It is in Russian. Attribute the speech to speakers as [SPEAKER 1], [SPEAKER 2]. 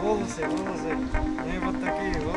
[SPEAKER 1] волосы, волосы. И вот такие вот.